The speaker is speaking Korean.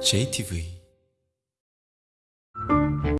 JTV